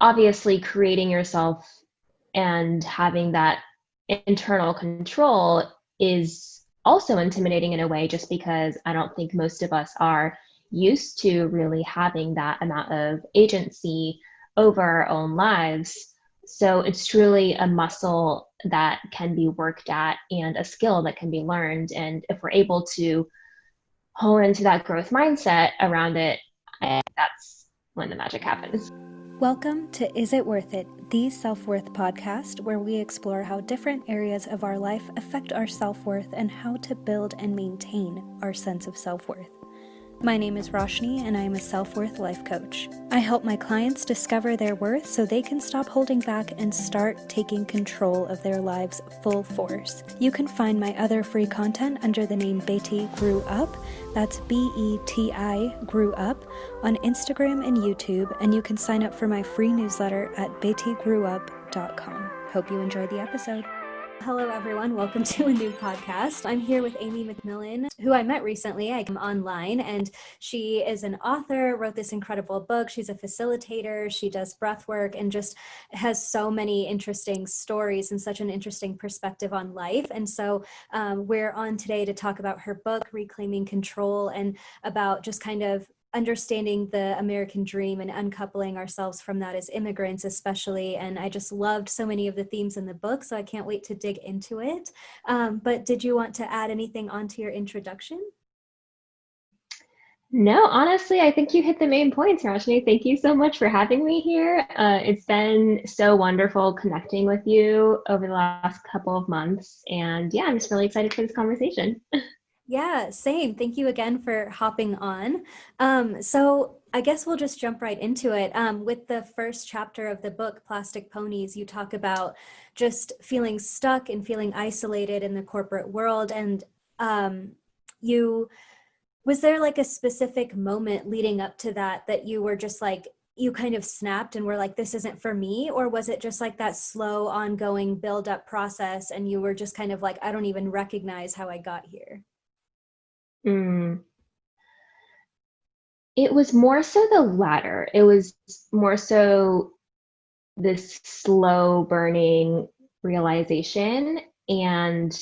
obviously creating yourself and having that internal control is also intimidating in a way just because I don't think most of us are used to really having that amount of agency over our own lives. So it's truly a muscle that can be worked at and a skill that can be learned. And if we're able to hone into that growth mindset around it, that's when the magic happens. Welcome to Is It Worth It, the self worth podcast, where we explore how different areas of our life affect our self worth and how to build and maintain our sense of self worth. My name is Roshni, and I am a self worth life coach. I help my clients discover their worth so they can stop holding back and start taking control of their lives full force. You can find my other free content under the name Beti Grew Up. That's B E T I Grew Up on Instagram and YouTube, and you can sign up for my free newsletter at betigrewup.com. Hope you enjoy the episode. Hello, everyone. Welcome to a new podcast. I'm here with Amy McMillan, who I met recently. I am online, and she is an author, wrote this incredible book. She's a facilitator, she does breath work, and just has so many interesting stories and such an interesting perspective on life. And so, um, we're on today to talk about her book, Reclaiming Control, and about just kind of understanding the American dream and uncoupling ourselves from that as immigrants, especially. And I just loved so many of the themes in the book, so I can't wait to dig into it. Um, but did you want to add anything onto your introduction? No, honestly, I think you hit the main points, Roshni. Thank you so much for having me here. Uh, it's been so wonderful connecting with you over the last couple of months. And yeah, I'm just really excited for this conversation. Yeah, same. Thank you again for hopping on. Um, so I guess we'll just jump right into it. Um, with the first chapter of the book, Plastic Ponies, you talk about just feeling stuck and feeling isolated in the corporate world. And um, you, was there like a specific moment leading up to that that you were just like, you kind of snapped and were like, this isn't for me? Or was it just like that slow, ongoing build up process and you were just kind of like, I don't even recognize how I got here? Mm. It was more so the latter. It was more so this slow burning realization. And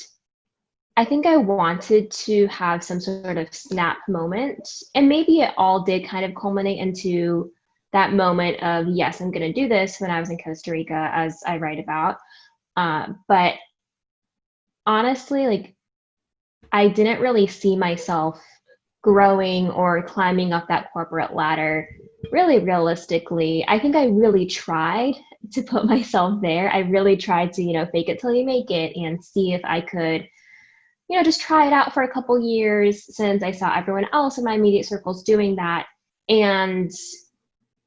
I think I wanted to have some sort of snap moment. And maybe it all did kind of culminate into that moment of, yes, I'm going to do this when I was in Costa Rica, as I write about. Uh, but honestly, like I didn't really see myself growing or climbing up that corporate ladder really realistically. I think I really tried to put myself there. I really tried to, you know, fake it till you make it and see if I could, you know, just try it out for a couple years since I saw everyone else in my immediate circles doing that. And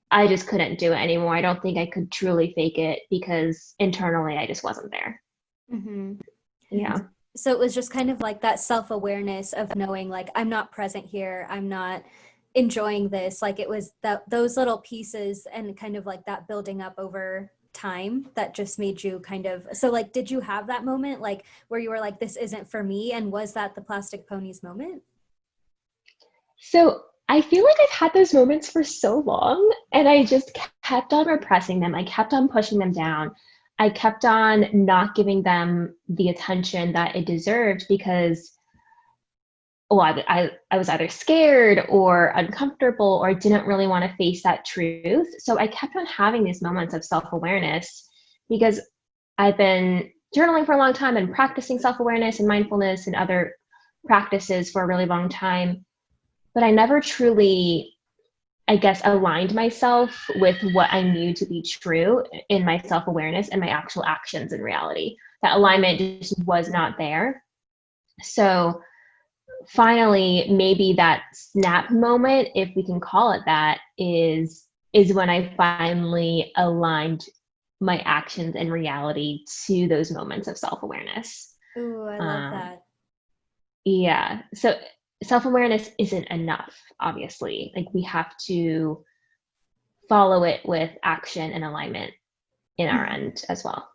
I just couldn't do it anymore. I don't think I could truly fake it because internally I just wasn't there. Mm-hmm. Yeah so it was just kind of like that self-awareness of knowing like i'm not present here i'm not enjoying this like it was that those little pieces and kind of like that building up over time that just made you kind of so like did you have that moment like where you were like this isn't for me and was that the plastic ponies moment? So i feel like i've had those moments for so long and i just kept on repressing them i kept on pushing them down I kept on not giving them the attention that it deserved because well, I, I, I was either scared or uncomfortable or didn't really want to face that truth. So I kept on having these moments of self awareness because I've been journaling for a long time and practicing self awareness and mindfulness and other practices for a really long time. But I never truly I guess, aligned myself with what I knew to be true in my self awareness and my actual actions in reality. That alignment just was not there. So, finally, maybe that snap moment, if we can call it that, is is when I finally aligned my actions and reality to those moments of self awareness. Ooh, I love um, that. Yeah. So self awareness isn't enough, obviously. Like we have to follow it with action and alignment in our mm-hmm. end as well.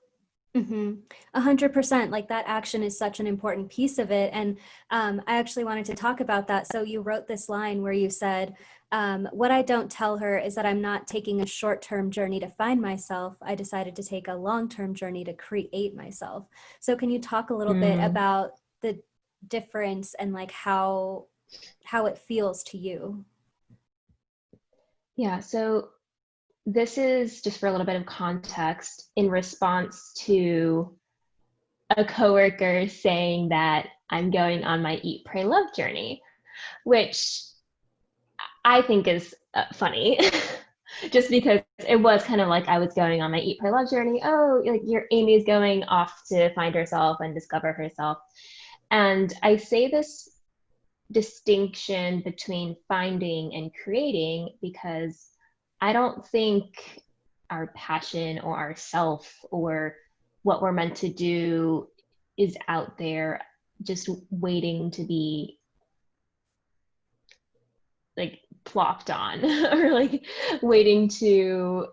Mm-hmm. A hundred percent. Like that action is such an important piece of it. And um, I actually wanted to talk about that. So you wrote this line where you said, um, what I don't tell her is that I'm not taking a short term journey to find myself. I decided to take a long term journey to create myself. So, can you talk a little mm. bit about the difference and like how how it feels to you? Yeah. So, this is just for a little bit of context in response to a coworker saying that I'm going on my eat, pray, love journey, which I think is uh, funny. just because it was kind of like I was going on my eat, pray, love journey. Oh, like your Amy's going off to find herself and discover herself. And I say this distinction between finding and creating because I don't think our passion or our self or what we're meant to do is out there just waiting to be like plopped on or like waiting to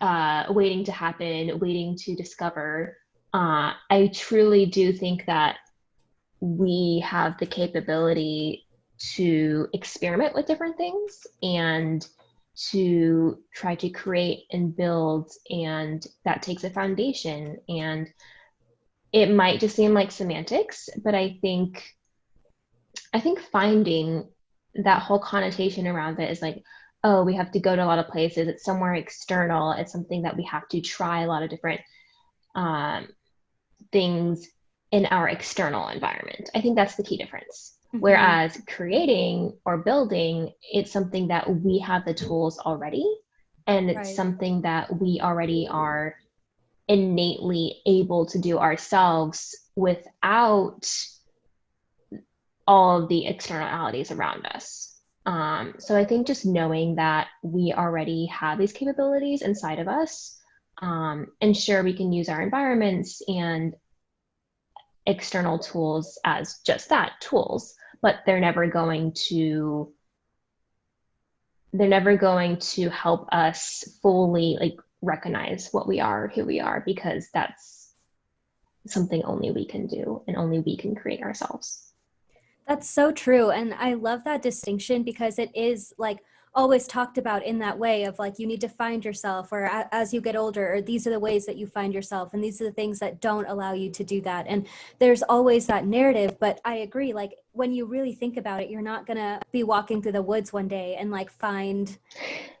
uh waiting to happen waiting to discover. Uh i truly do think that we have the capability to experiment with different things and to try to create and build and that takes a foundation. And it might just seem like semantics but i think i think finding that whole connotation around it is like oh we have to go to a lot of places. It's somewhere external. It's something that we have to try a lot of different um, things in our external environment i think that's the key difference mm-hmm. whereas creating or building it's something that we have the tools already and it's right. something that we already are innately able to do ourselves without all of the externalities around us. Um, so I think just knowing that we already have these capabilities inside of us, um, and sure we can use our environments and external tools as just that tools, but they're never going to they're never going to help us fully like recognize what we are, who we are, because that's something only we can do and only we can create ourselves. That's so true. And I love that distinction because it is like always talked about in that way of like you need to find yourself or as you get older or these are the ways that you find yourself and these are the things that don't allow you to do that and there's always that narrative but i agree like when you really think about it you're not going to be walking through the woods one day and like find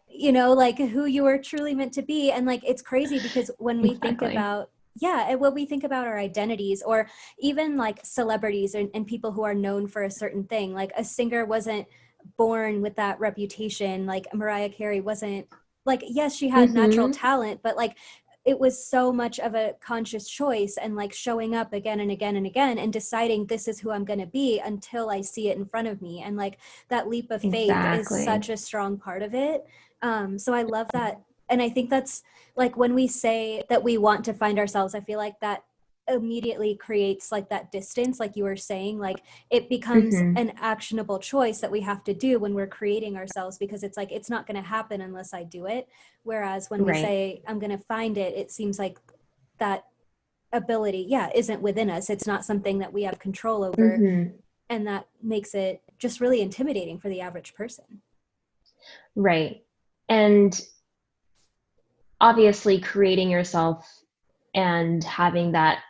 you know like who you are truly meant to be and like it's crazy because when we exactly. think about yeah and when we think about our identities or even like celebrities and, and people who are known for a certain thing like a singer wasn't born with that reputation like mariah carey wasn't like yes she had mm-hmm. natural talent but like it was so much of a conscious choice and like showing up again and again and again and deciding this is who I'm going to be until I see it in front of me. And like that leap of faith exactly. is such a strong part of it. Um, so I love that. And I think that's like when we say that we want to find ourselves, I feel like that immediately creates like that distance like you were saying like it becomes mm-hmm. an actionable choice that we have to do when we're creating ourselves because it's like it's not going to happen unless i do it whereas when right. we say i'm going to find it it seems like that ability yeah isn't within us it's not something that we have control over mm-hmm. and that makes it just really intimidating for the average person right and obviously creating yourself and having that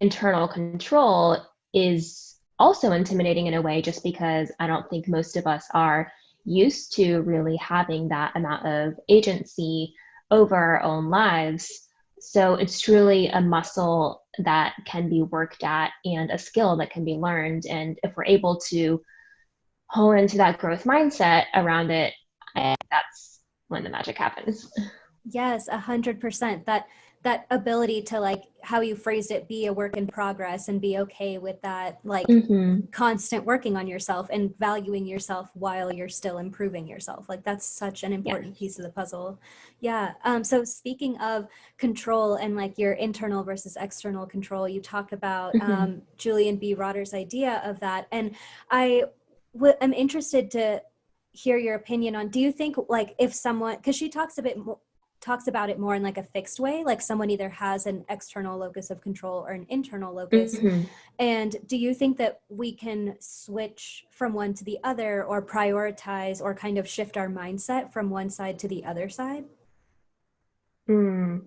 internal control is also intimidating in a way just because I don't think most of us are used to really having that amount of agency over our own lives. So it's truly a muscle that can be worked at and a skill that can be learned. And if we're able to hone into that growth mindset around it, that's when the magic happens. Yes, a hundred percent. That that ability to like how you phrased it be a work in progress and be okay with that like mm-hmm. constant working on yourself and valuing yourself while you're still improving yourself like that's such an important yeah. piece of the puzzle yeah um so speaking of control and like your internal versus external control you talk about mm-hmm. um julian b rotter's idea of that and i w- am interested to hear your opinion on do you think like if someone because she talks a bit more talks about it more in like a fixed way like someone either has an external locus of control or an internal locus mm-hmm. and do you think that we can switch from one to the other or prioritize or kind of shift our mindset from one side to the other side mm.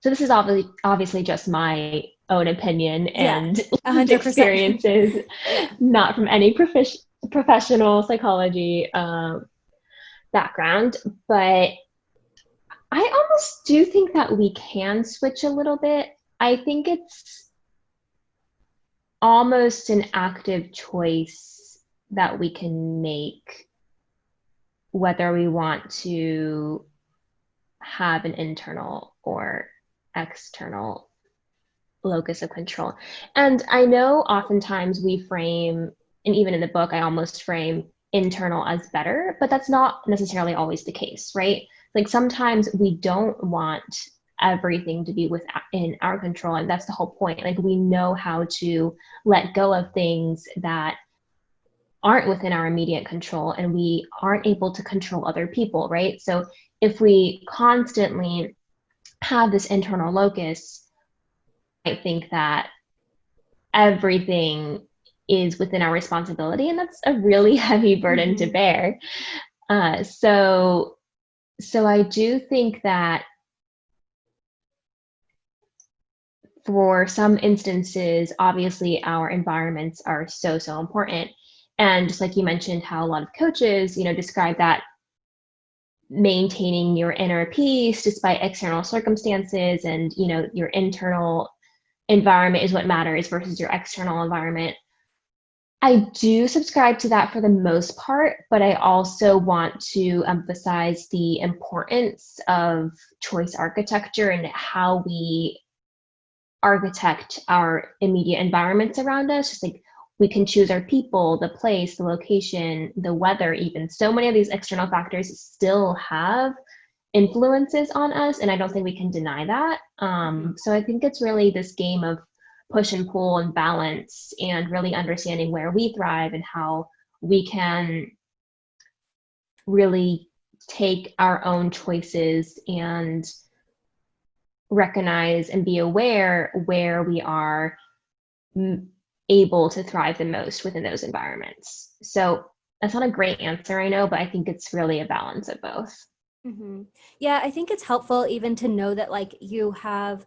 so this is obviously obviously just my own opinion and yeah, experiences not from any prof- professional psychology um, background, but I almost do think that we can switch a little bit. I think it's almost an active choice that we can make whether we want to have an internal or external locus of control. And I know oftentimes we frame, and even in the book, I almost frame internal as better, but that's not necessarily always the case, right? Like sometimes we don't want everything to be within our control, and that's the whole point. Like we know how to let go of things that aren't within our immediate control, and we aren't able to control other people, right? So if we constantly have this internal locus, I think that everything is within our responsibility and that's a really heavy burden mm-hmm. to bear. Uh, so so i do think that for some instances obviously our environments are so so important. And just like you mentioned how a lot of coaches you know describe that maintaining your inner peace despite external circumstances and you know your internal environment is what matters versus your external environment I do subscribe to that for the most part, but I also want to emphasize the importance of choice architecture and how we architect our immediate environments around us. Just like we can choose our people, the place, the location, the weather, even. So many of these external factors still have influences on us, and I don't think we can deny that. Um, so I think it's really this game of push and pull and balance and really understanding where we thrive and how we can really take our own choices and recognize and be aware where we are able to thrive the most within those environments. So that's not a great answer, I know, but I think it's really a balance of both. Mm-hmm. Yeah, I think it's helpful even to know that like you have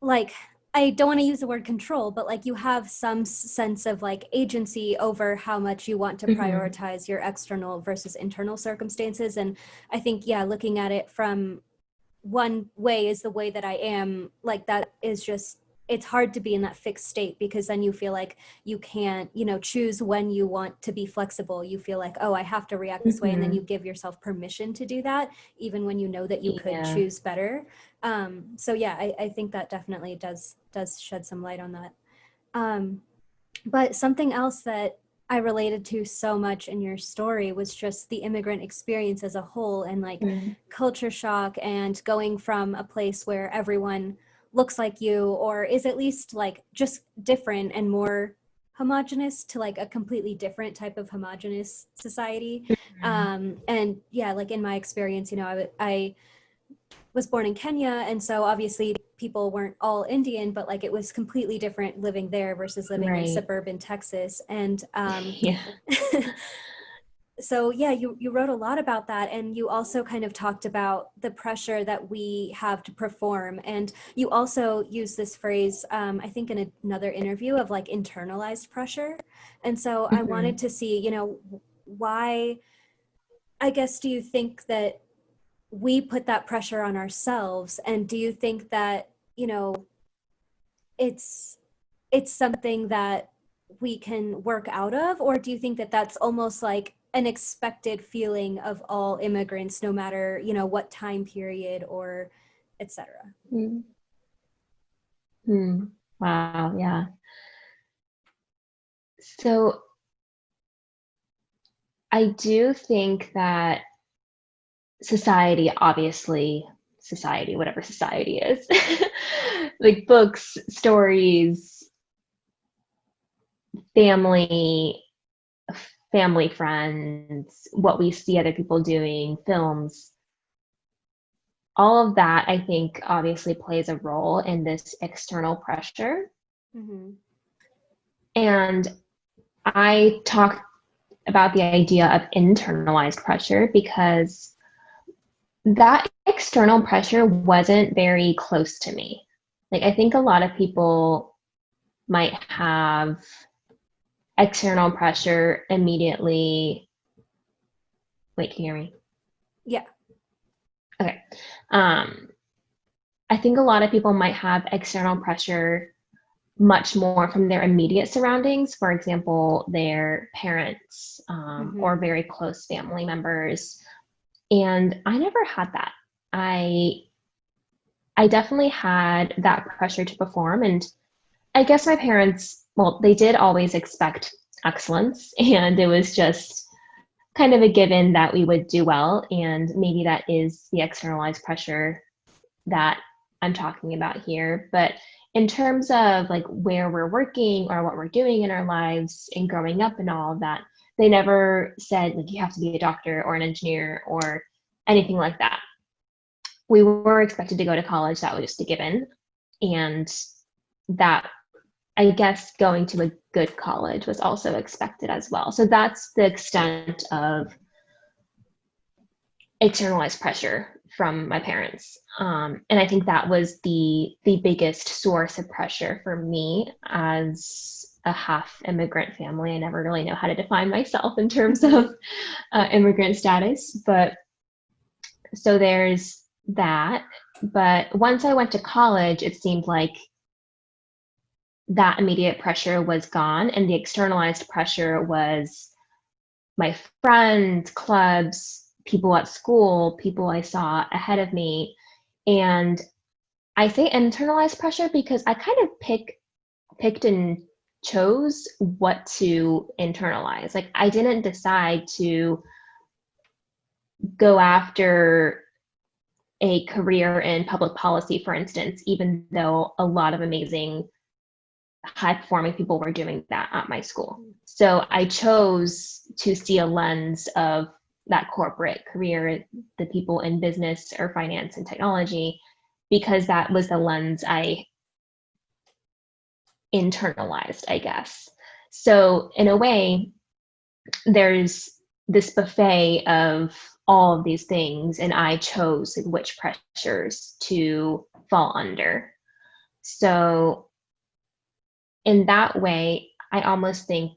like I don't want to use the word control, but like you have some sense of like agency over how much you want to mm-hmm. prioritize your external versus internal circumstances. And I think, yeah, looking at it from one way is the way that I am, like that is just it's hard to be in that fixed state because then you feel like you can't you know choose when you want to be flexible you feel like oh i have to react this mm-hmm. way and then mm-hmm. you give yourself permission to do that even when you know that you could choose better um, so yeah I, I think that definitely does does shed some light on that um, but something else that I related to so much in your story was just the immigrant experience as a whole and like mm-hmm. culture shock and going from a place where everyone looks like you or is at least like just different and more homogenous to like a completely different type of homogenous society mm-hmm. um and yeah like in my experience you know I, I was born in kenya and so obviously people weren't all indian but like it was completely different living there versus living right. in suburban texas. And um yeah. so yeah you, you wrote a lot about that. And you also kind of talked about the pressure that we have to perform. And you also use this phrase um, i think in another interview of like internalized pressure. And so mm-hmm. i wanted to see you know why i guess do you think that we put that pressure on ourselves? And do you think that you know it's it's something that we can work out of or do you think that that's almost like an expected feeling of all immigrants no matter you know what time period or etc hmm. hmm. wow yeah so i do think that society obviously society whatever society is like books stories family family friends, what we see other people doing, films. All of that, I think, obviously plays a role in this external pressure. Mm-hmm. And I talk about the idea of internalized pressure because that external pressure wasn't very close to me. Like, I think a lot of people might have external pressure immediately. Wait, can you hear me? Yeah. Okay. Um, I think a lot of people might have external pressure much more from their immediate surroundings, for example, their parents um, mm-hmm. or very close family members. And I never had that. I I definitely had that pressure to perform. And I guess my parents, well, they did always expect excellence. And it was just kind of a given that we would do well. And maybe that is the externalized pressure that I'm talking about here, but in terms of like where we're working or what we're doing in our lives and growing up and all of that, they never said like you have to be a doctor or an engineer or anything like that. We were expected to go to college, that was just a given. And that I guess going to a good college was also expected as well. So that's the extent of externalized pressure from my parents. Um, and I think that was the the biggest source of pressure for me as a half immigrant family. I never really know how to define myself in terms of uh, immigrant status, but so there's that. But once I went to college, it seemed like that immediate pressure was gone, and the externalized pressure was my friends, clubs, people at school, people I saw ahead of me. And I say internalized pressure because I kind of pick picked and chose what to internalize. Like I didn't decide to go after a career in public policy, for instance, even though a lot of amazing high performing people were doing that at my school. So I chose to see a lens of that corporate career, the people in business or finance and technology, because that was the lens I internalized, I guess. So, in a way, there's this buffet of all of these things, and I chose like, which pressures to fall under. So, in that way, I almost think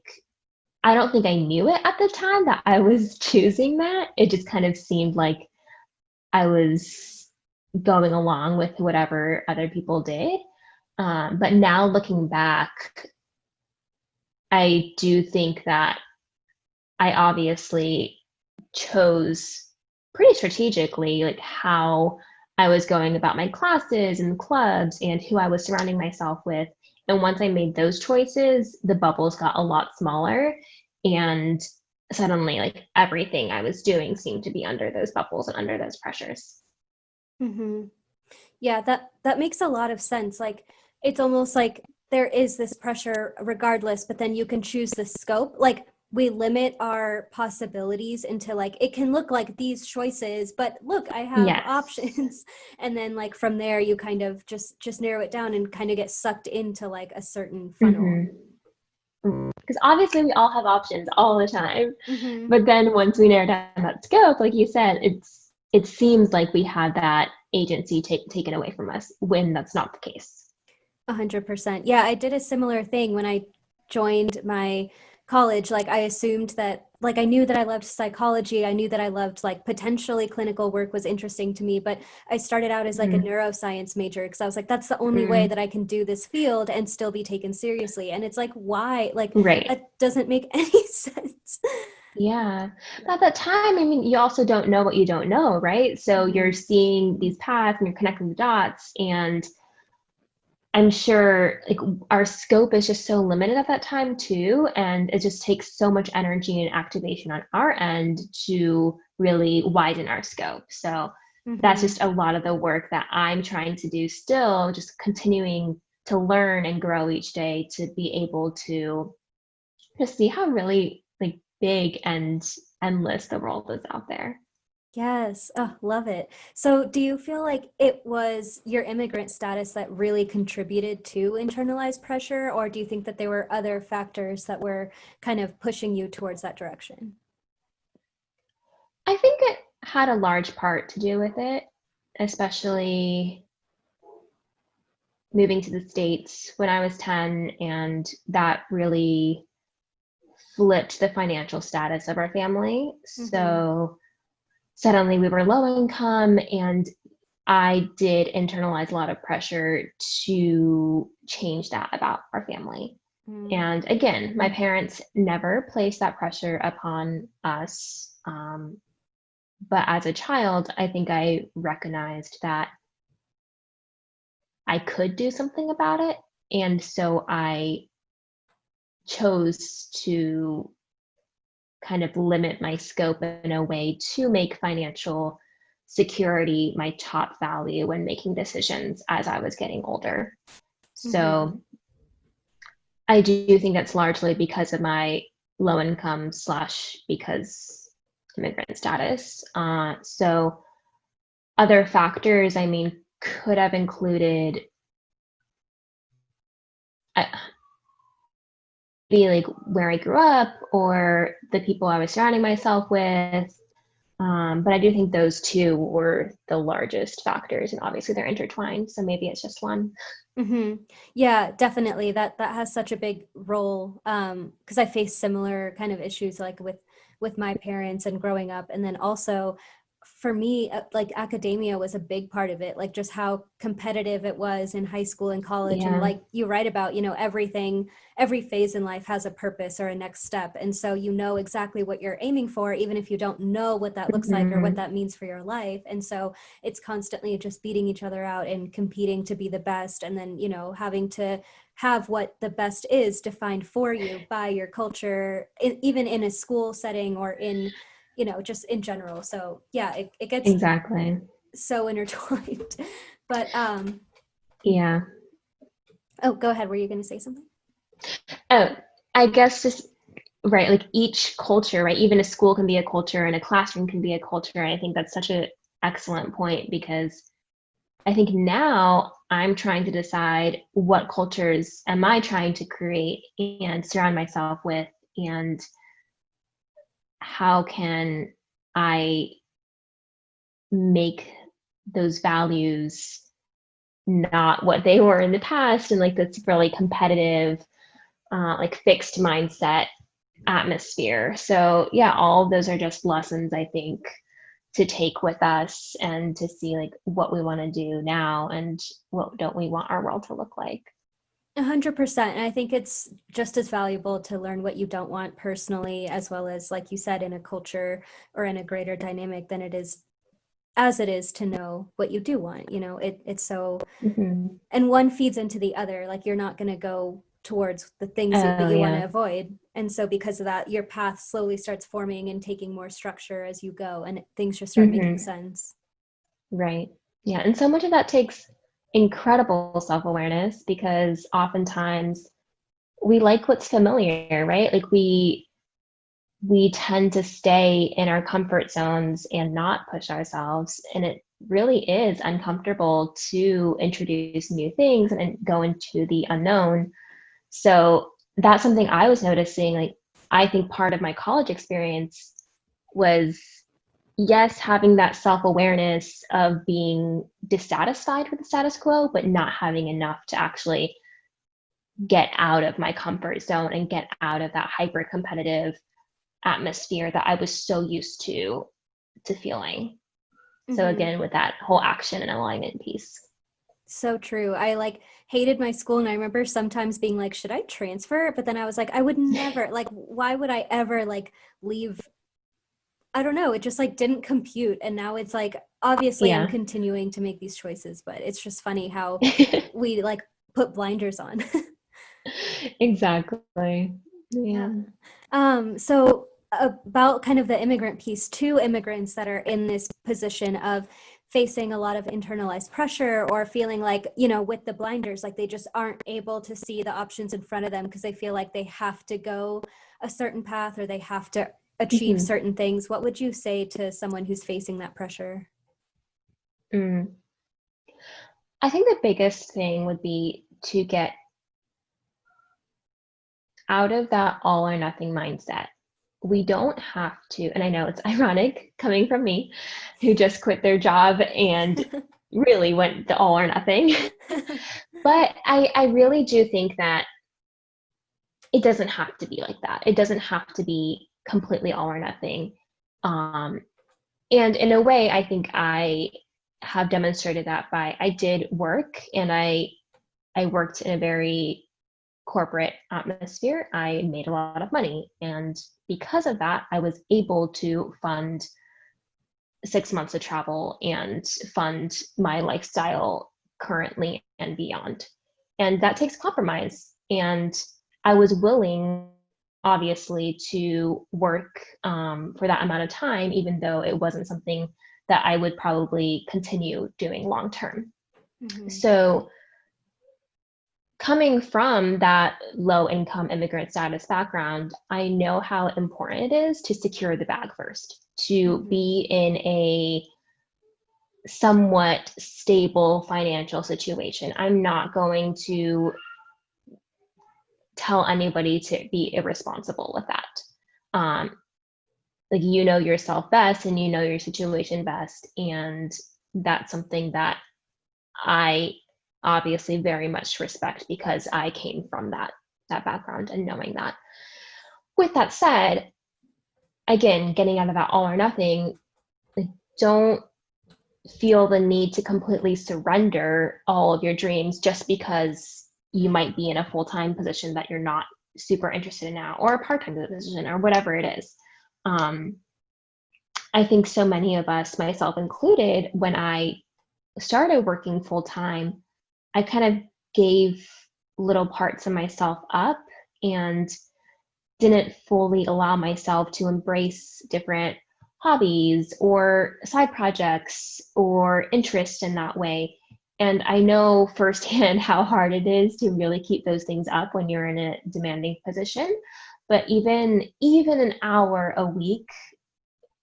I don't think I knew it at the time that I was choosing that. It just kind of seemed like I was going along with whatever other people did. Um, but now looking back, I do think that I obviously chose pretty strategically like how I was going about my classes and clubs and who I was surrounding myself with and once I made those choices, the bubbles got a lot smaller. And suddenly, like everything I was doing seemed to be under those bubbles and under those pressures. Mm-hmm. Yeah, that that makes a lot of sense. Like it's almost like there is this pressure regardless, but then you can choose the scope. Like we limit our possibilities into like it can look like these choices but look i have yes. options and then like from there you kind of just just narrow it down and kind of get sucked into like a certain funnel mm-hmm. because obviously we all have options all the time mm-hmm. but then once we narrow down that scope like you said it's it seems like we have that agency take, taken away from us when that's not the case a hundred percent yeah i did a similar thing when i joined my college like i assumed that like i knew that i loved psychology i knew that i loved like potentially clinical work was interesting to me but i started out as like mm. a neuroscience major because i was like that's the only mm. way that i can do this field and still be taken seriously and it's like why like right. that doesn't make any sense yeah. At that time, I mean, you also don't know what you don't know, right? So mm-hmm. you're seeing these paths and you're connecting the dots and I'm sure like our scope is just so limited at that time too, and it just takes so much energy and activation on our end to really widen our scope. So mm-hmm. that's just a lot of the work that I'm trying to do still, just continuing to learn and grow each day to be able to just see how really like big and endless the world is out there. Yes, oh, love it. So, do you feel like it was your immigrant status that really contributed to internalized pressure, or do you think that there were other factors that were kind of pushing you towards that direction? I think it had a large part to do with it, especially moving to the States when I was 10, and that really flipped the financial status of our family. Mm-hmm. So suddenly we were low income and I did internalize a lot of pressure to change that about our family. Mm. And again, my parents never placed that pressure upon us. Um, but as a child, I think I recognized that I could do something about it. And so I chose to kind of limit my scope in a way to make financial security my top value when making decisions as I was getting older. Mm-hmm. So I do think that's largely because of my low income slash because immigrant status. Uh, so other factors, I mean, could have included like where I grew up or the people I was surrounding myself with. Um, but I do think those two were the largest factors, and obviously they're intertwined. So maybe it's just one. Mm-hmm. Yeah, definitely. That that has such a big role because um, I face similar kind of issues like with with my parents and growing up, and then also for me uh, like academia was a big part of it like just how competitive it was in high school and college yeah. and like you write about you know everything every phase in life has a purpose or a next step and so you know exactly what you're aiming for even if you don't know what that looks mm-hmm. like or what mm-hmm. that means for your life and so it's constantly just beating each other out and competing to be the best and then you know having to have what the best is defined for you by your culture even in a school setting or in you know, just in general. So yeah, it, it gets exactly so intertwined. but um yeah. Oh, go ahead. Were you going to say something? Oh, I guess just right, like each culture, right? Even a school can be a culture and a classroom can be a culture. And I think that's such an excellent point because I think now I'm trying to decide what cultures am I trying to create and surround myself with and how can I make those values not what they were in the past and like this really competitive uh, like fixed mindset atmosphere. So yeah all those are just lessons i think to take with us and to see like what we want to do now and what don't we want our world to look like a hundred percent. And I think it's just as valuable to learn what you don't want personally, as well as, like you said, in a culture or in a greater dynamic than it is as it is to know what you do want. You know, it it's so mm-hmm. and one feeds into the other. Like you're not gonna go towards the things oh, that you yeah. want to avoid. And so because of that, your path slowly starts forming and taking more structure as you go and things just start mm-hmm. making sense. Right. Yeah. And so much of that takes incredible self-awareness because oftentimes we like what's familiar right? Like we we tend to stay in our comfort zones and not push ourselves. And it really is uncomfortable to introduce new things and go into the unknown. So that's something i was noticing like i think part of my college experience was yes, having that self awareness of being dissatisfied with the status quo, but not having enough to actually get out of my comfort zone and get out of that hyper competitive atmosphere that I was so used to to feeling. Mm-hmm. So again, with that whole action and alignment piece. So true. I like hated my school and I remember sometimes being like, should I transfer? But then I was like, I would never like why would I ever like leave I don't know, it just like didn't compute. And now it's like, obviously yeah. I'm continuing to make these choices, but it's just funny how we like put blinders on. exactly. Yeah. Um, so about kind of the immigrant piece, two immigrants that are in this position of facing a lot of internalized pressure or feeling like, you know, with the blinders, like they just aren't able to see the options in front of them because they feel like they have to go a certain path or they have to achieve Mhm. certain things. What would you say to someone who's facing that pressure? Mm. I think the biggest thing would be to get out of that all or nothing mindset. We don't have to, and I know it's ironic coming from me who just quit their job and really went the all or nothing. but I, I really do think that it doesn't have to be like that. It doesn't have to be completely all or nothing. Um, and in a way, I think I have demonstrated that by I did work and I I worked in a very corporate atmosphere. I made a lot of money and because of that, I was able to fund six months of travel and fund my lifestyle currently and beyond. And that takes compromise. And I was willing, obviously, to work um, for that amount of time, even though it wasn't something that I would probably continue doing long term. Mhm. So, coming from that low income immigrant status background, I know how important it is to secure the bag first, to Mhm. be in a somewhat stable financial situation. I'm not going to tell anybody to be irresponsible with that. Um, like you know yourself best and you know your situation best and that's something that I obviously very much respect because I came from that that background and knowing that. With that said, again, getting out of that all or nothing, don't feel the need to completely surrender all of your dreams just because you might be in a full-time position that you're not super interested in now or a part-time position or whatever it is. Um, I think so many of us, myself included, when I started working full-time, I kind of gave little parts of myself up and didn't fully allow myself to embrace different hobbies or side projects or interest in that way. And I know firsthand how hard it is to really keep those things up when you're in a demanding position. But even even an hour a week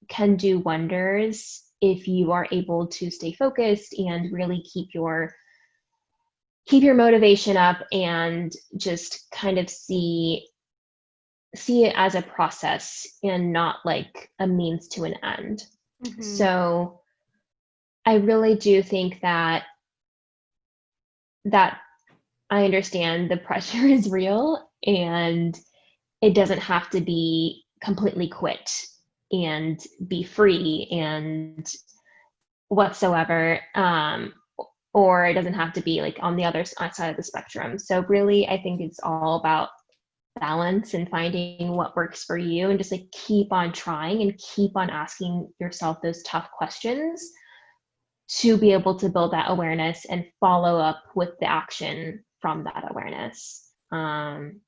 can do wonders if you are able to stay focused and really keep your keep your motivation up and just kind of see see it as a process and not like a means to an end. Mhm. So I really do think that that I understand the pressure is real and it doesn't have to be completely quit and be free and whatsoever um, or it doesn't have to be like on the other side of the spectrum. So really i think it's all about balance and finding what works for you and just like keep on trying and keep on asking yourself those tough questions to be able to build that awareness and follow up with the action from that awareness um,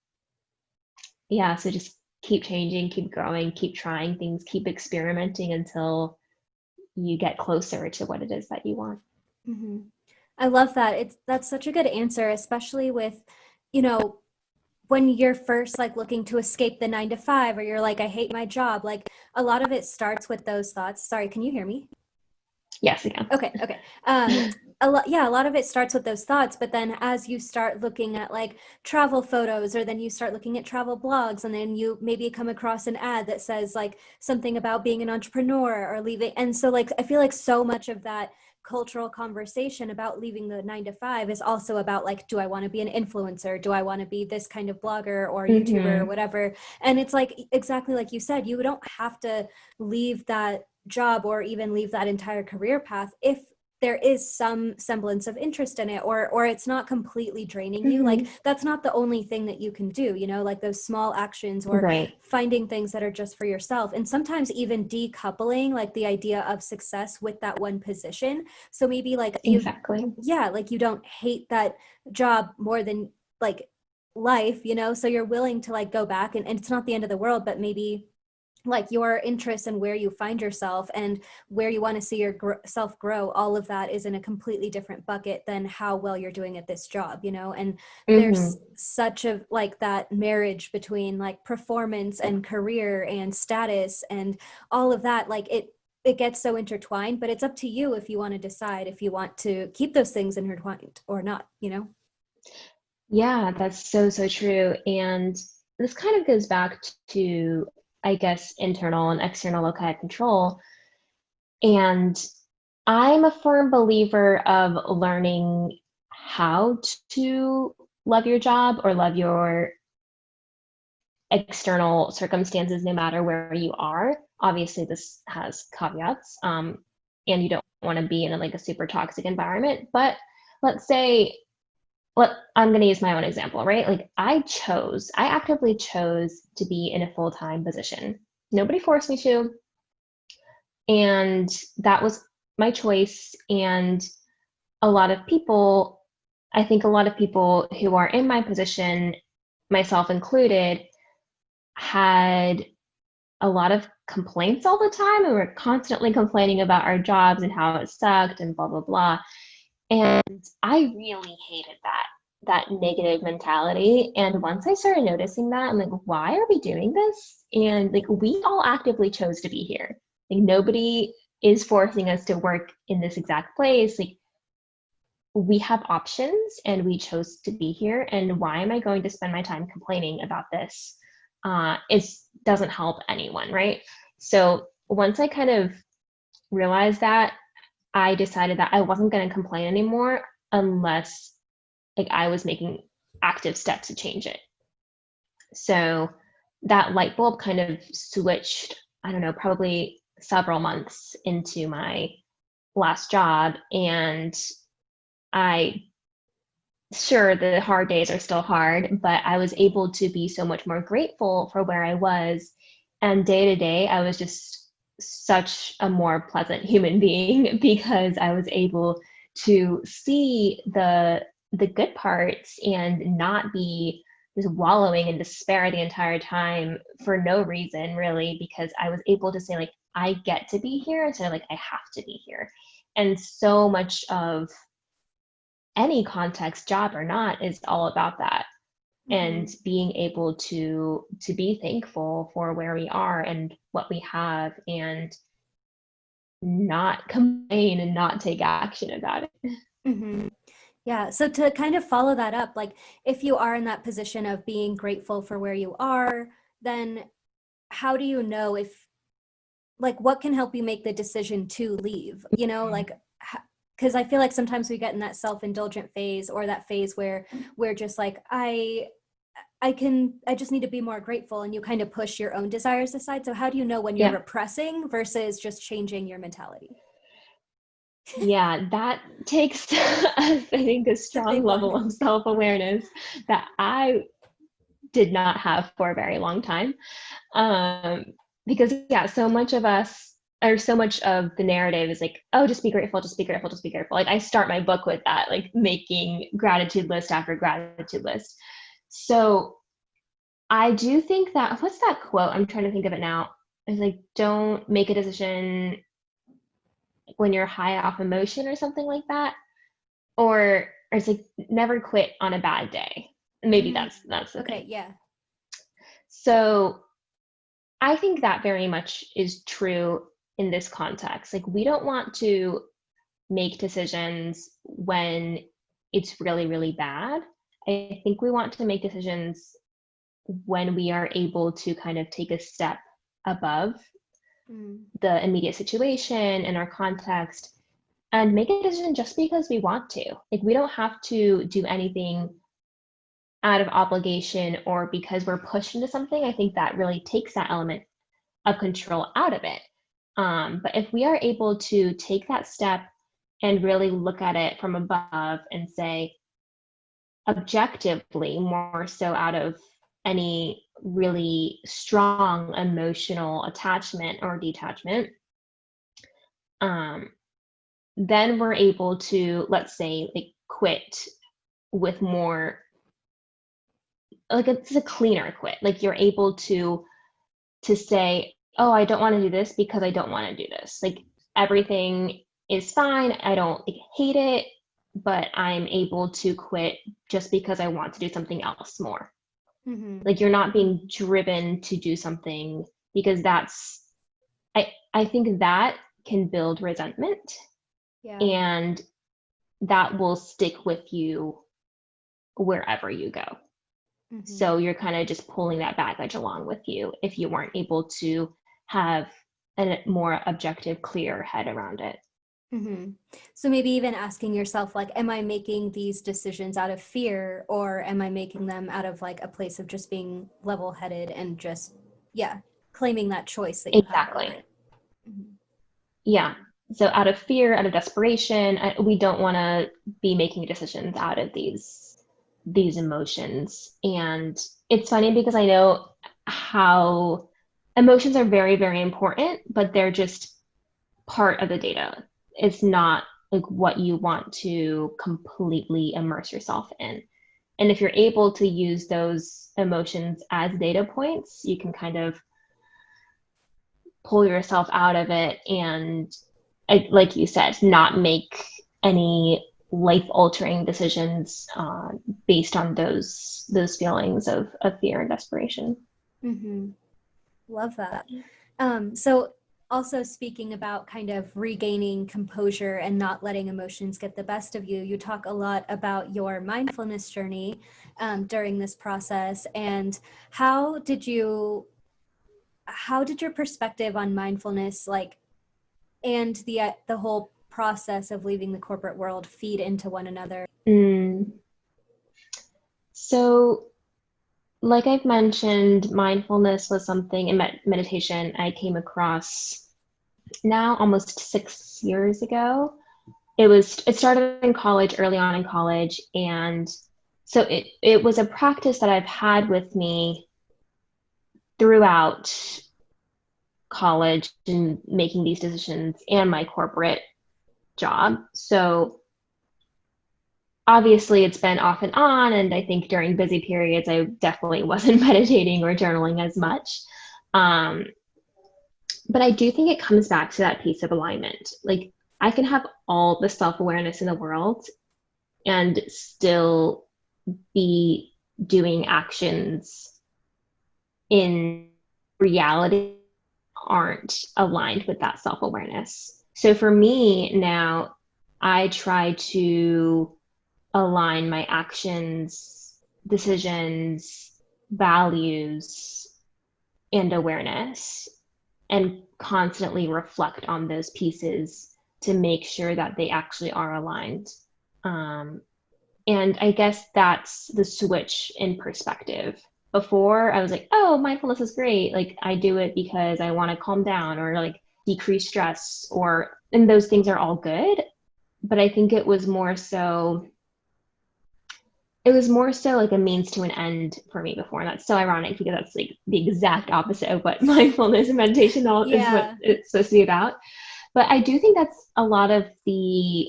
yeah so just keep changing keep growing keep trying things keep experimenting until you get closer to what it is that you want hmm I love that. It's that's such a good answer, especially with, you know, when you're first like looking to escape the nine to five, or you're like, I hate my job. Like a lot of it starts with those thoughts. Sorry, can you hear me? Yes again Okay, okay. Um, a lot, yeah, a lot of it starts with those thoughts, but then as you start looking at like travel photos, or then you start looking at travel blogs, and then you maybe come across an ad that says like something about being an entrepreneur or leaving, and so like I feel like so much of that cultural conversation about leaving the nine to five is also about like, do I want to be an influencer? Do I want to be this kind of blogger or YouTuber or Mhm. whatever? And it's like exactly like you said, you don't have to leave that job or even leave that entire career path if there is some semblance of interest in it or or it's not completely draining you. Like Mhm. that's not the only thing that you can do you know like those small actions or right. finding things that are just for yourself. And sometimes even decoupling like the idea of success with that one position. So maybe like you yeah like you don't hate that job more than like life you know? So you're willing to like go back and, and it's not the end of the world but maybe like your interests and where you find yourself and where you want to see yourself grow all of that is in a completely different bucket than how well you're doing at this job you know and mm-hmm. there's such a like that marriage between like performance and career and status and all of that like it it gets so intertwined but it's up to you if you want to decide if you want to keep those things intertwined or not you know yeah that's so so true and this kind of goes back to I guess, internal and external loci of control. And I'm a firm believer of learning how to love your job or love your external circumstances, no matter where you are. Obviously, this has caveats, um, and you don't want to be in a, like a super toxic environment. But let's say let, I'm going to use my own example, right? Like I chose, I actively chose to be in a full time position. Nobody forced me to. And that was my choice. And a lot of people, I think a lot of people who are in my position, myself included, had a lot of complaints all the time and we're constantly complaining about our jobs and how it sucked and blah blah blah and I really hated that, that negative mentality. And once I started noticing that, I'm like, why are we doing this? And like, we all actively chose to be here. Like, nobody is forcing us to work in this exact place. Like, we have options and we chose to be here. And why am I going to spend my time complaining about this? Uh, it doesn't help anyone, right? So once I kind of realized that, I decided that I wasn't going to complain anymore unless like I was making active steps to change it. So that light bulb kind of switched, I don't know, probably several months into my last job and I sure the hard days are still hard, but I was able to be so much more grateful for where I was and day to day I was just such a more pleasant human being because I was able to see the the good parts and not be just wallowing in despair the entire time for no reason really because I was able to say like I get to be here instead of like I have to be here. And so much of any context, job or not, is all about that and mm-hmm. being able to to be thankful for where we are and what we have and not complain and not take action about it mm-hmm. yeah so to kind of follow that up like if you are in that position of being grateful for where you are then how do you know if like what can help you make the decision to leave you know mm-hmm. like because I feel like sometimes we get in that self-indulgent phase or that phase where we're just like, I I can I just need to be more grateful and you kind of push your own desires aside. So how do you know when you're yeah. repressing versus just changing your mentality? yeah, that takes I think a strong level of self-awareness that I did not have for a very long time. Um, because yeah, so much of us or so much of the narrative is like, oh, just be grateful, just be grateful, just be grateful. Like I start my book with that, like making gratitude list after gratitude list. So I do think that what's that quote? I'm trying to think of it now. It's like don't make a decision when you're high off emotion or something like that. Or, or it's like never quit on a bad day. Maybe mm-hmm. that's that's okay. Thing. Yeah. So I think that very much is true in this context. Like we don't want to make decisions when it's really, really bad. I think we want to make decisions when we are able to kind of take a step above mm. the immediate situation and our context and make a decision just because we want to. Like we don't have to do anything out of obligation or because we're pushed into something. I think that really takes that element of control out of it. Um, but if we are able to take that step and really look at it from above and say, objectively, more so out of any really strong emotional attachment or detachment, um, then we're able to, let's say, like quit with more, like it's a cleaner quit. Like you're able to to say, oh, I don't want to do this because I don't want to do this. Like everything is fine. I don't like, hate it, but I'm able to quit just because I want to do something else more. Mm-hmm. Like you're not being driven to do something because that's I I think that can build resentment. Yeah. And that will stick with you wherever you go. Mm-hmm. So you're kind of just pulling that baggage along with you if you weren't able to have a more objective, clear head around it. Mm-hmm. So maybe even asking yourself, like, am I making these decisions out of fear or am I making them out of like a place of just being level headed and just, yeah, claiming that choice that exactly. Mm-hmm. Yeah. So out of fear, out of desperation, we don't want to be making decisions out of these these emotions. And it's funny because I know how emotions are very, very important, but they're just part of the data. It's not like what you want to completely immerse yourself in. And if you're able to use those emotions as data points, you can kind of pull yourself out of it and, like you said, not make any life altering decisions uh, based on those those feelings of, of fear and desperation. Mm-hmm. Love that. Um, so, also speaking about kind of regaining composure and not letting emotions get the best of you, you talk a lot about your mindfulness journey um, during this process. And how did you, how did your perspective on mindfulness, like, and the uh, the whole process of leaving the corporate world feed into one another? Mm. So like I've mentioned, mindfulness was something in med- meditation I came across now almost six years ago. It was it started in college, early on in college, and so it it was a practice that I've had with me throughout college and making these decisions and my corporate job. So obviously it's been off and on and i think during busy periods i definitely wasn't meditating or journaling as much. Um, but i do think it comes back to that piece of alignment. Like i can have all the self-awareness in the world and still be doing actions in reality aren't aligned with that self-awareness. So for me now i try to align my actions, decisions, values, and awareness, and constantly reflect on those pieces to make sure that they actually are aligned. Um, and I guess that's the switch in perspective. Before I was like, oh, mindfulness is great. Like I do it because I want to calm down or like decrease stress or and those things are all good. But I think it was more so it was more so like a means to an end for me before and that's so ironic because that's like the exact opposite of what mindfulness and meditation all yeah. is what it's supposed to be about. But i do think that's a lot of the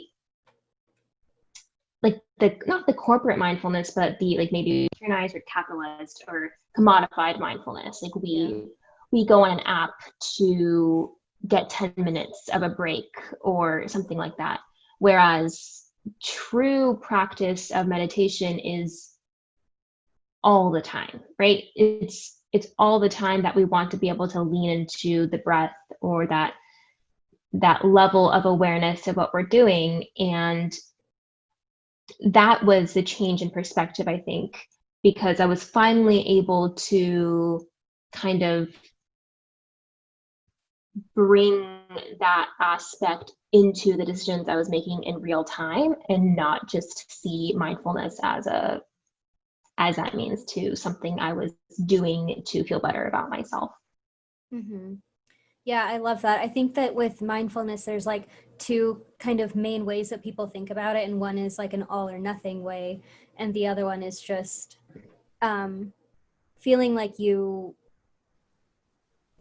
like the not the corporate mindfulness but the like maybe organized or capitalist or commodified mindfulness. Like we we go on an app to get 10 minutes of a break or something like that. Whereas true practice of meditation is all the time, right? It's it's all the time that we want to be able to lean into the breath or that that level of awareness of what we're doing and that was the change in perspective i think because i was finally able to kind of bring that aspect into the decisions I was making in real time and not just see mindfulness as a as that means to something I was doing to feel better about myself. Mm-hmm. Yeah, I love that. I think that with mindfulness, there's like two kind of main ways that people think about it, and one is like an all or nothing way, and the other one is just um, feeling like you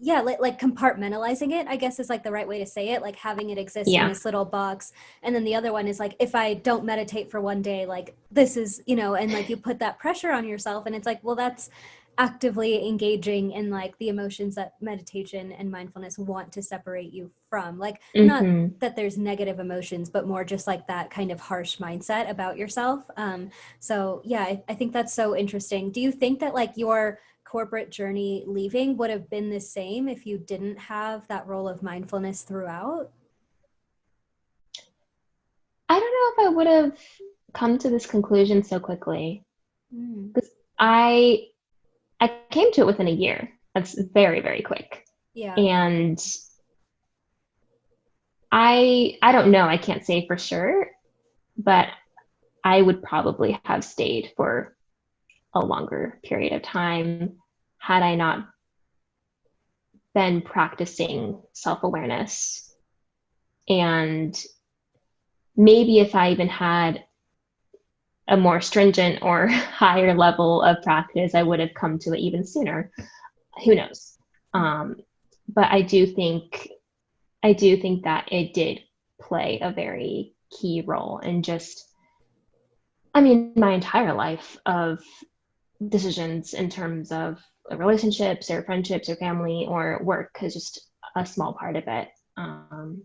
yeah like, like compartmentalizing it i guess is like the right way to say it like having it exist yeah. in this little box and then the other one is like if i don't meditate for one day like this is you know and like you put that pressure on yourself and it's like well that's actively engaging in like the emotions that meditation and mindfulness want to separate you from like mm-hmm. not that there's negative emotions but more just like that kind of harsh mindset about yourself um so yeah I, I think that's so interesting do you think that like your corporate journey leaving would have been the same if you didn't have that role of mindfulness throughout i don't know if i would have come to this conclusion so quickly because mm. i I came to it within a year. That's very, very quick. Yeah. And I I don't know, I can't say for sure, but I would probably have stayed for a longer period of time had I not been practicing self-awareness. And maybe if I even had a more stringent or higher level of practice, I would have come to it even sooner. Who knows? Um, but I do think, I do think that it did play a very key role in just, I mean, my entire life of decisions in terms of relationships or friendships or family or work is just a small part of it. Um,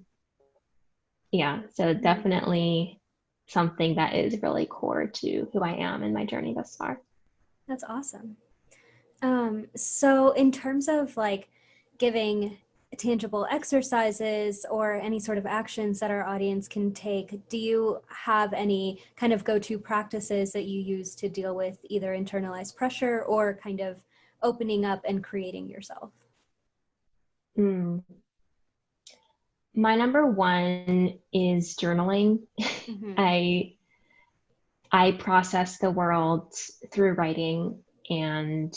yeah, so definitely something that is really core to who I am in my journey thus far. That's awesome. Um, so, in terms of like giving tangible exercises or any sort of actions that our audience can take, do you have any kind of go to practices that you use to deal with either internalized pressure or kind of opening up and creating yourself? Mm my number one is journaling. Mm-hmm. I I process the world through writing and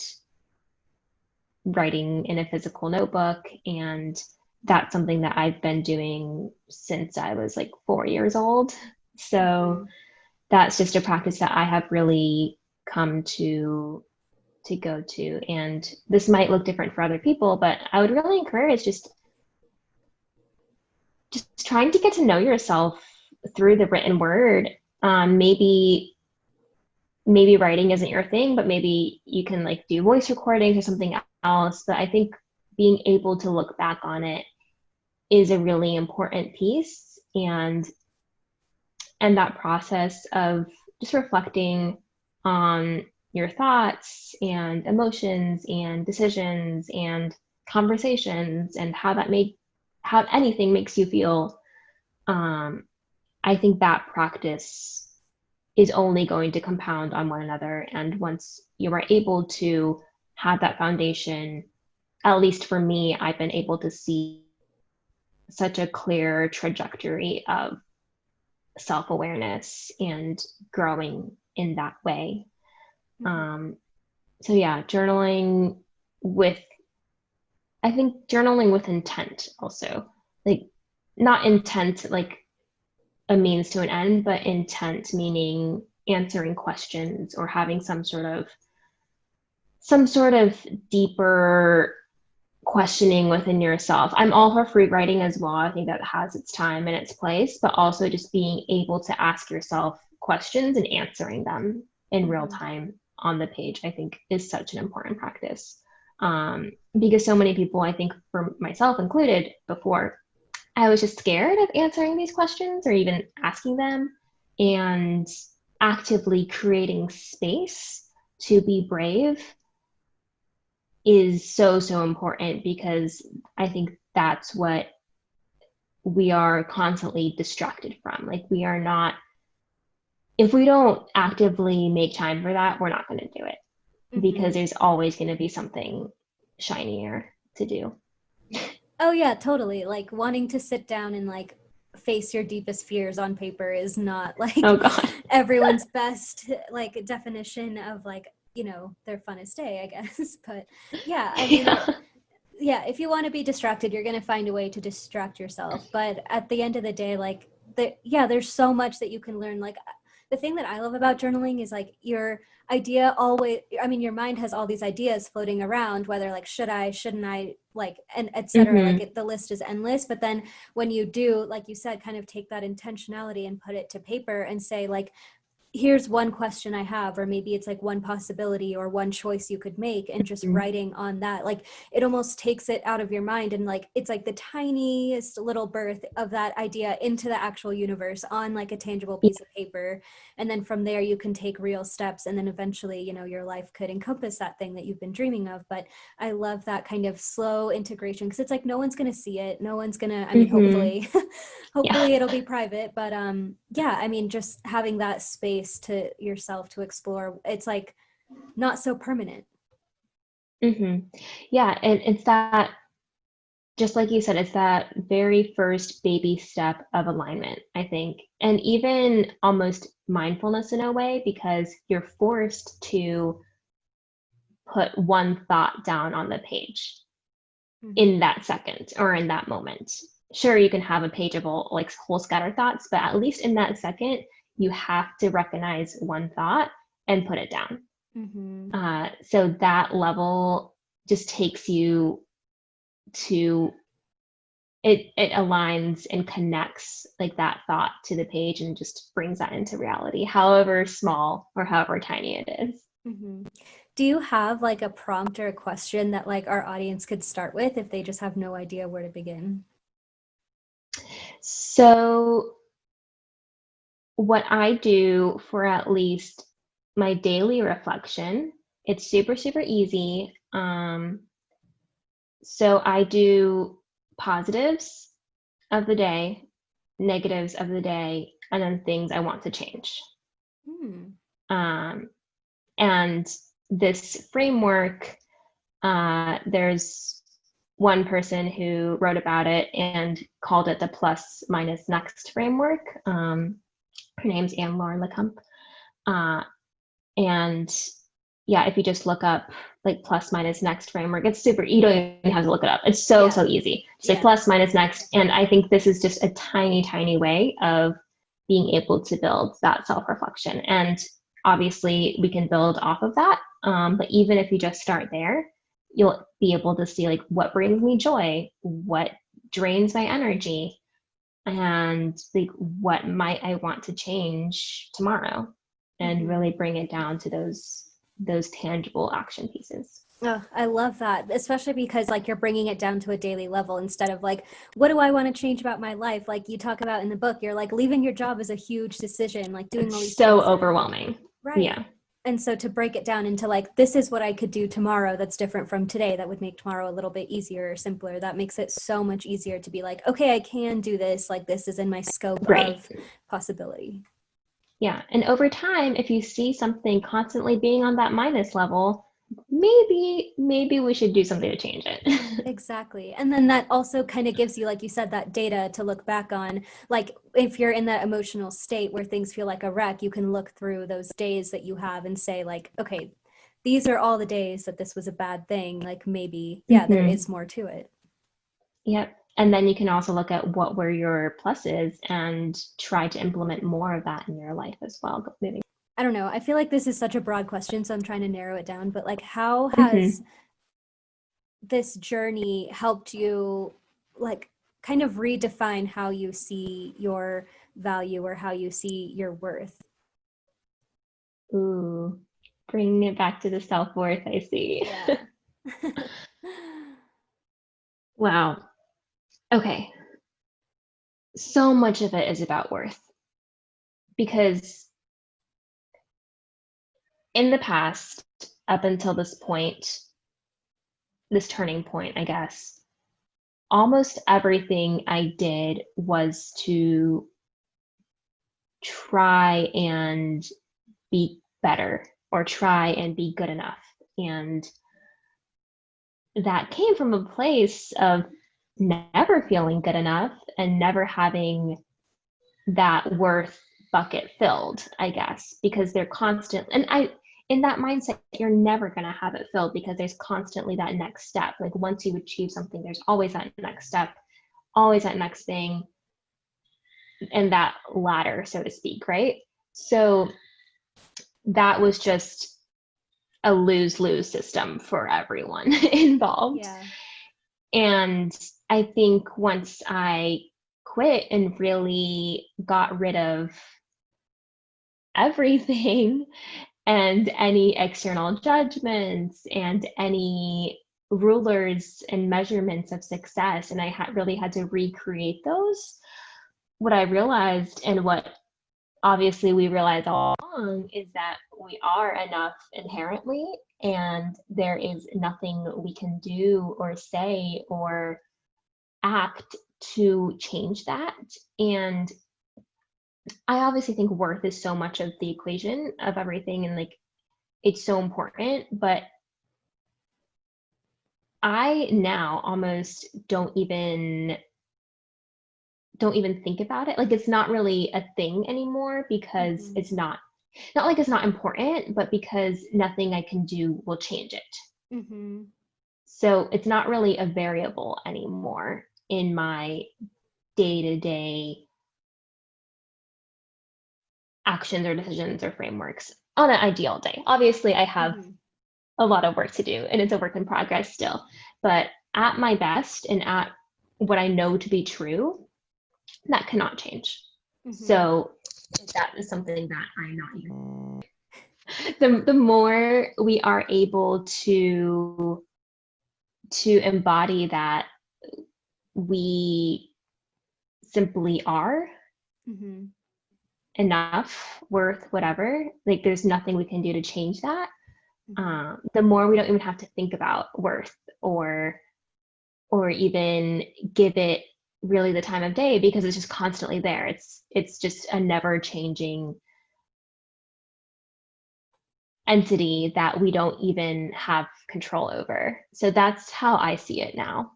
writing in a physical notebook and that's something that I've been doing since I was like 4 years old. So mm-hmm. that's just a practice that I have really come to to go to and this might look different for other people but I would really encourage just just trying to get to know yourself through the written word. Um, maybe maybe writing isn't your thing, but maybe you can like do voice recordings or something else. But I think being able to look back on it is a really important piece and and that process of just reflecting on your thoughts and emotions and decisions and conversations and how that made how anything makes you feel, um, I think that practice is only going to compound on one another. And once you are able to have that foundation, at least for me, I've been able to see such a clear trajectory of self awareness and growing in that way. Mm-hmm. Um, so, yeah, journaling with I think journaling with intent also, like not intent like a means to an end, but intent meaning answering questions or having some sort of some sort of deeper questioning within yourself. I'm all for free writing as well. I think that has its time and its place, but also just being able to ask yourself questions and answering them in real mm-hmm. time on the page, I think is such an important practice um, because so many people, I think for myself included before, I was just scared of answering these questions or even asking them and actively creating space to be brave is so so important because I think that's what we are constantly distracted from. Like we are not if we don't actively make time for that, we're not going to do it mm-hmm. because there's always going to be something shinier to do. Oh yeah, totally. Like wanting to sit down and like face your deepest fears on paper is not like oh, God. everyone's best like definition of like, you know, their funnest day, I guess. But yeah, I mean yeah. yeah, if you want to be distracted, you're going to find a way to distract yourself. But at the end of the day, like the yeah, there's so much that you can learn like the thing that I love about journaling is like your idea always I mean your mind has all these ideas floating around whether like should I shouldn't I like and etc mm-hmm. like it, the list is endless but then when you do like you said kind of take that intentionality and put it to paper and say like here's one question I have, or maybe it's like one possibility or one choice you could make, and just mm-hmm. writing on that, like it almost takes it out of your mind and like it's like the tiniest little birth of that idea into the actual universe on like a tangible piece of paper. And then from there, you can take real steps, and then eventually, you know, your life could encompass that thing that you've been dreaming of. But I love that kind of slow integration because it's like no one's going to see it, no one's going to, I mean, mm-hmm. hopefully, hopefully yeah. it'll be private, but um, yeah, I mean, just having that space space to yourself to explore it's like not so permanent mm-hmm. yeah and it's that just like you said it's that very first baby step of alignment i think and even almost mindfulness in a way because you're forced to put one thought down on the page mm-hmm. in that second or in that moment sure you can have a page of all like whole scattered thoughts but at least in that second you have to recognize one thought and put it down. Mm-hmm. Uh, so that level just takes you to it it aligns and connects like that thought to the page and just brings that into reality however small or however tiny it is. Mm-hmm. do you have like a prompt or a question that like our audience could start with if they just have no idea where to begin so what I do for at least my daily reflection, it's super, super easy. Um, so I do positives of the day, negatives of the day, and then things I want to change. Hmm. Um, and this framework, uh, there's one person who wrote about it and called it the plus minus next framework. Um, her name's Anne Lauren Le Cunff. Uh, and yeah, if you just look up like plus minus next framework, it's super, easy. you don't even have to look it up. It's so, yeah. so easy. Just yeah. plus minus next. And I think this is just a tiny, tiny way of being able to build that self-reflection. And obviously we can build off of that. Um, but even if you just start there, you'll be able to see like what brings me joy, what drains my energy, and like what might I want to change tomorrow and mm-hmm. really bring it down to those those tangible action pieces. Oh, I love that, especially because like you're bringing it down to a daily level instead of like, what do I want to change about my life? Like you talk about in the book, you're like leaving your job is a huge decision, like doing all these so overwhelming. Right. Yeah and so to break it down into like this is what i could do tomorrow that's different from today that would make tomorrow a little bit easier or simpler that makes it so much easier to be like okay i can do this like this is in my scope right. of possibility yeah and over time if you see something constantly being on that minus level maybe maybe we should do something to change it. Exactly. And then that also kind of gives you like you said that data to look back on. Like if you're in that emotional state where things feel like a wreck you can look through those days that you have and say like okay these are all the days that this was a bad thing like maybe yeah mm-hmm. there is more to it. Yep. And then you can also look at what were your pluses and try to implement more of that in your life as well moving I don't know. I feel like this is such a broad question, so I'm trying to narrow it down. But like, how has mm-hmm. this journey helped you, like, kind of redefine how you see your value or how you see your worth? Ooh, bringing it back to the self worth. I see. Yeah. wow. Okay. So much of it is about worth because in the past, up until this point, this turning point, I guess, almost everything I did was to try and be better or try and be good enough. And that came from a place of never feeling good enough and never having that worth bucket filled, I guess, because they're constant. And I, in that mindset, you're never going to have it filled because there's constantly that next step. Like once you achieve something, there's always that next step, always that next thing, and that ladder, so to speak, right? So that was just a lose lose system for everyone involved. Yeah. And I think once I quit and really got rid of everything and any external judgments and any rulers and measurements of success. And i had really had to recreate those. What i realized and what obviously we realize all along is that we are enough inherently and there is nothing we can do or say or act to change that. And i obviously think worth is so much of the equation of everything and like it's so important but i now almost don't even don't even think about it like it's not really a thing anymore because mm-hmm. it's not not like it's not important but because nothing i can do will change it mm-hmm. so it's not really a variable anymore in my day-to-day actions or decisions or frameworks on an ideal day obviously i have mm-hmm. a lot of work to do and it's a work in progress still but at my best and at what i know to be true that cannot change. Mm-hmm. So that is something that I'm not even. The, the more we are able to to embody that we simply are mm-hmm. Enough worth whatever like there's nothing we can do to change that mm-hmm. um, the more we don't even have to think about worth or or even give it really the time of day because it's just constantly there. It's it's just a never changing entity that we don't even have control over. So that's how I see it now.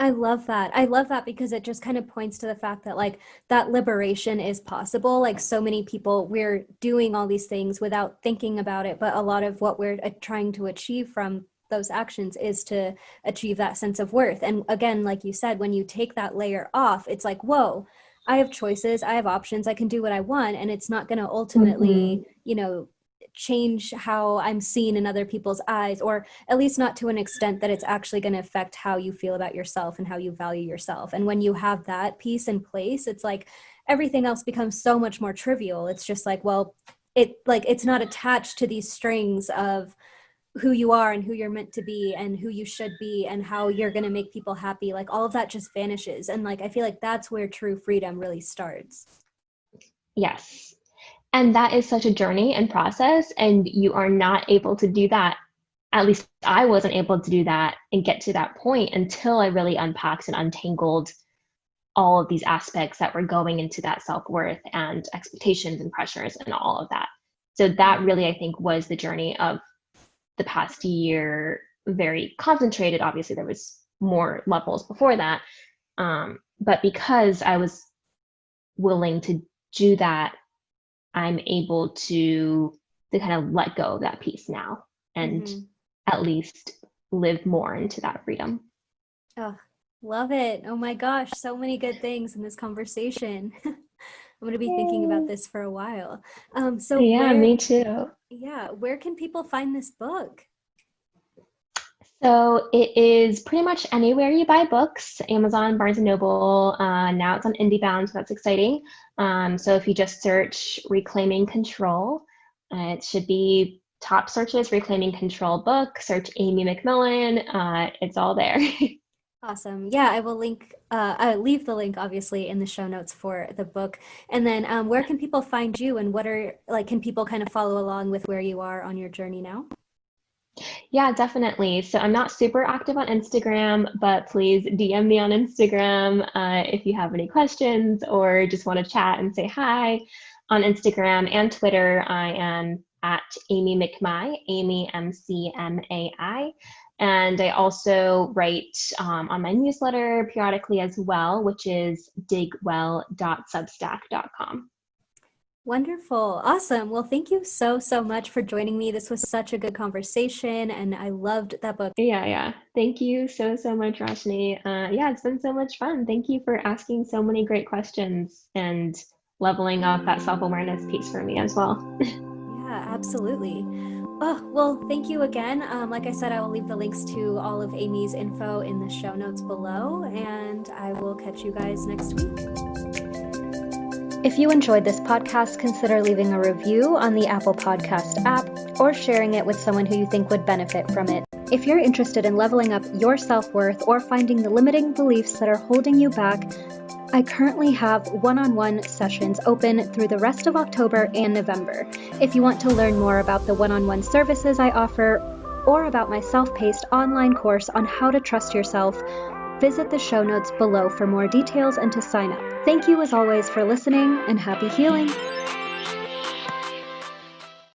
I love that. I love that because it just kind of points to the fact that like that liberation is possible. Like so many people we're doing all these things without thinking about it, but a lot of what we're uh, trying to achieve from those actions is to achieve that sense of worth. And again, like you said, when you take that layer off, it's like, whoa, I have choices, I have options, I can do what I want. And it's not going to ultimately, mm-hmm. you know, change how I'm seen in other people's eyes, or at least not to an extent that it's actually going to affect how you feel about yourself and how you value yourself. And when you have that piece in place, it's like everything else becomes so much more trivial. It's just like, well, it like it's not attached to these strings of who you are and who you're meant to be and who you should be and how you're going to make people happy like all of that just vanishes and like i feel like that's where true freedom really starts yes and that is such a journey and process and you are not able to do that at least i wasn't able to do that and get to that point until i really unpacked and untangled all of these aspects that were going into that self-worth and expectations and pressures and all of that so that really i think was the journey of the past year very concentrated. Obviously, there was more levels before that. Um, but because I was willing to do that, I'm able to to kind of let go of that piece now and mm-hmm. at least live more into that freedom. Oh, love it. Oh my gosh, so many good things in this conversation. I'm going to be thinking about this for a while. Um, so yeah, where, me too. Yeah, where can people find this book? So it is pretty much anywhere you buy books, Amazon, Barnes & Noble. Uh, now it's on IndieBound, so that's exciting. Um, so if you just search Reclaiming Control, uh, it should be top searches, Reclaiming Control book, search Amy McMillan. Uh, it's all there. Awesome. Yeah, I will link, uh, I leave the link obviously in the show notes for the book. And then um, where can people find you and what are, like, can people kind of follow along with where you are on your journey now? Yeah, definitely. So I'm not super active on Instagram, but please DM me on Instagram uh, if you have any questions or just want to chat and say hi. On Instagram and Twitter, I am at Amy McMai, Amy M C M A I. And I also write um, on my newsletter periodically as well, which is digwell.substack.com. Wonderful. Awesome. Well, thank you so, so much for joining me. This was such a good conversation and I loved that book. Yeah, yeah. Thank you so, so much, Roshni. Uh, yeah, it's been so much fun. Thank you for asking so many great questions and leveling up that self awareness piece for me as well. yeah, absolutely. Oh, well, thank you again. Um, like I said, I will leave the links to all of Amy's info in the show notes below, and I will catch you guys next week. If you enjoyed this podcast, consider leaving a review on the Apple Podcast app or sharing it with someone who you think would benefit from it. If you're interested in leveling up your self worth or finding the limiting beliefs that are holding you back, I currently have one on one sessions open through the rest of October and November. If you want to learn more about the one on one services I offer or about my self paced online course on how to trust yourself, visit the show notes below for more details and to sign up. Thank you as always for listening and happy healing.